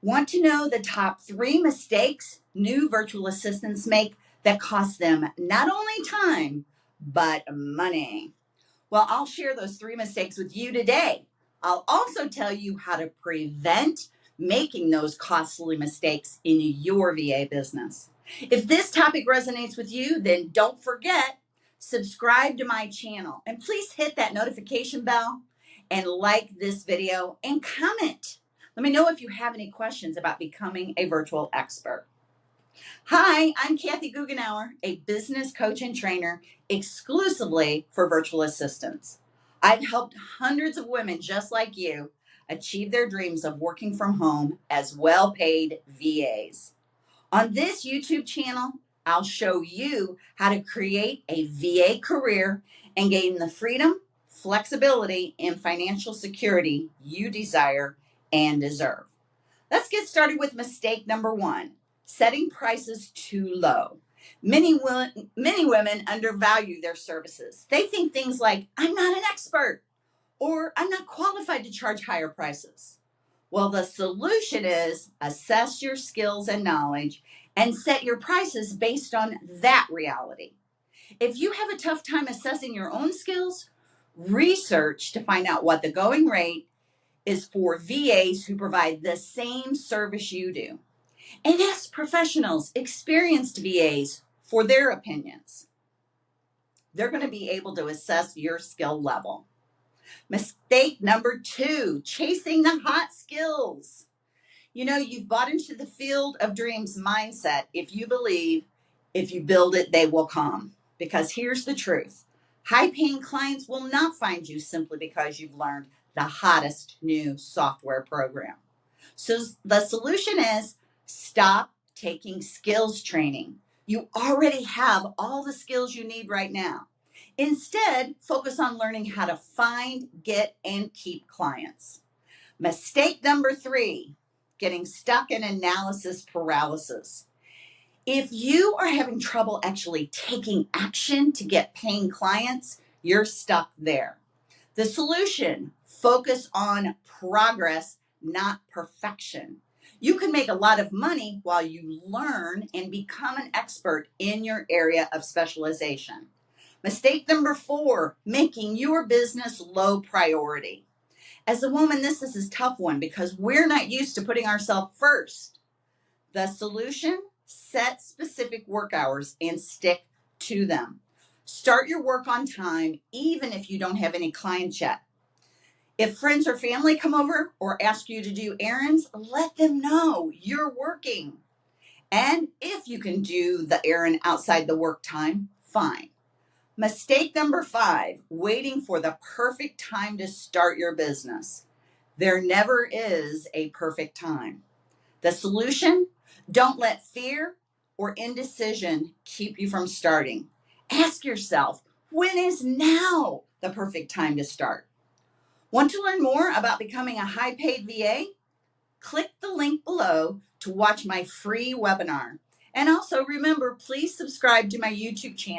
Want to know the top three mistakes new virtual assistants make that cost them not only time, but money? Well, I'll share those three mistakes with you today. I'll also tell you how to prevent making those costly mistakes in your VA business. If this topic resonates with you, then don't forget, subscribe to my channel and please hit that notification bell and like this video and comment. Let me know if you have any questions about becoming a virtual expert. Hi, I'm Kathy Goughenour, a business coach and trainer exclusively for virtual assistants. I've helped hundreds of women just like you achieve their dreams of working from home as well paid VAs. On this YouTube channel, I'll show you how to create a VA career and gain the freedom, flexibility, and financial security you desire and deserve. Let's get started with mistake number one setting prices too low. Many, many women undervalue their services. They think things like, I'm not an expert, or I'm not qualified to charge higher prices. Well, the solution is assess your skills and knowledge and set your prices based on that reality. If you have a tough time assessing your own skills, research to find out what the going rate is for VAs who provide the same service you do and ask professionals, experienced VAs, for their opinions. They're going to be able to assess your skill level. Mistake number two, chasing the hot skills. You know, you've bought into the field of dreams mindset if you believe if you build it, they will come. Because here's the truth high paying clients will not find you simply because you've learned the hottest new software program. So the solution is Stop taking skills training. You already have all the skills you need right now. Instead, focus on learning how to find, get, and keep clients. Mistake number three, getting stuck in analysis paralysis. If you are having trouble actually taking action to get paying clients, you're stuck there. The solution, focus on progress, not perfection. You can make a lot of money while you learn and become an expert in your area of specialization. Mistake number four, making your business low priority. As a woman, this is a tough one because we're not used to putting ourselves first. The solution, set specific work hours and stick to them. Start your work on time, even if you don't have any clients yet. If friends or family come over or ask you to do errands, let them know you're working. And if you can do the errand outside the work time, fine. Mistake number five, waiting for the perfect time to start your business. There never is a perfect time. The solution, don't let fear or indecision keep you from starting. Ask yourself, when is now the perfect time to start? Want to learn more about becoming a high paid VA? Click the link below to watch my free webinar. And also remember, please subscribe to my YouTube channel.